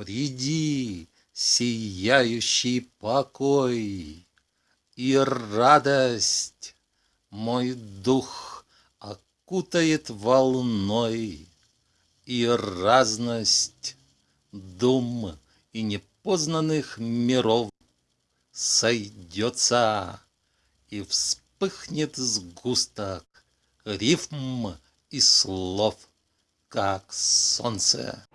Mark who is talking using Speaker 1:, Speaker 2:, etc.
Speaker 1: Приди, сияющий покой, И радость мой дух окутает волной, И разность дум и непознанных миров Сойдется и вспыхнет сгусток Рифм и слов, как солнце.